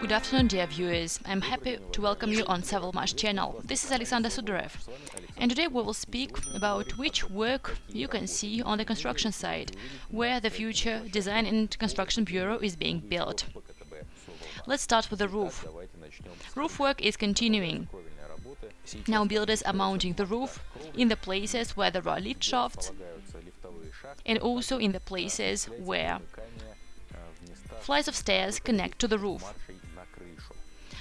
Good afternoon, dear viewers. I'm happy to welcome you on Savalmash channel. This is Alexander Sudarev. And today we will speak about which work you can see on the construction site, where the future Design and Construction Bureau is being built. Let's start with the roof. Roof work is continuing. Now builders are mounting the roof in the places where there are lift shafts and also in the places where flights of stairs connect to the roof.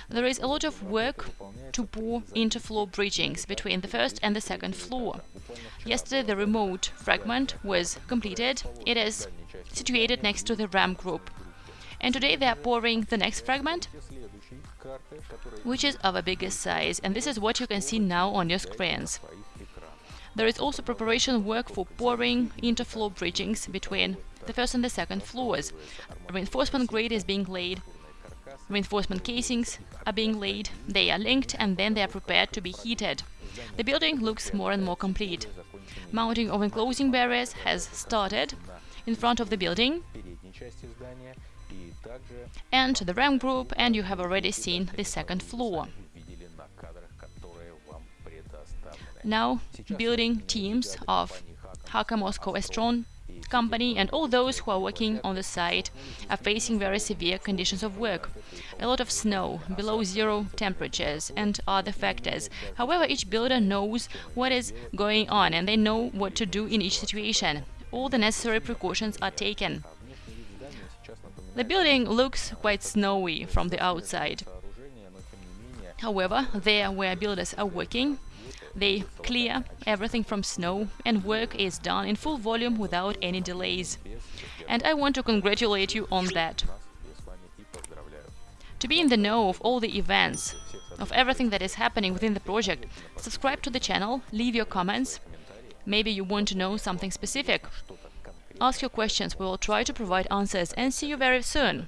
There is a lot of work to pour interfloor bridgings between the first and the second floor. Yesterday the remote fragment was completed. It is situated next to the ramp group. And today they are pouring the next fragment, which is of a bigger size, and this is what you can see now on your screens. There is also preparation work for pouring interfloor bridgings between the first and the second floors. Reinforcement grade is being laid, reinforcement casings are being laid, they are linked and then they are prepared to be heated. The building looks more and more complete. Mounting of enclosing barriers has started in front of the building and the ramp group and you have already seen the second floor. Now building teams of Haka Moscow Estron company and all those who are working on the site are facing very severe conditions of work. A lot of snow, below zero temperatures and other factors. However, each builder knows what is going on and they know what to do in each situation. All the necessary precautions are taken. The building looks quite snowy from the outside. However, there where builders are working, they clear everything from snow and work is done in full volume without any delays. And I want to congratulate you on that. To be in the know of all the events, of everything that is happening within the project, subscribe to the channel, leave your comments. Maybe you want to know something specific. Ask your questions, we will try to provide answers and see you very soon.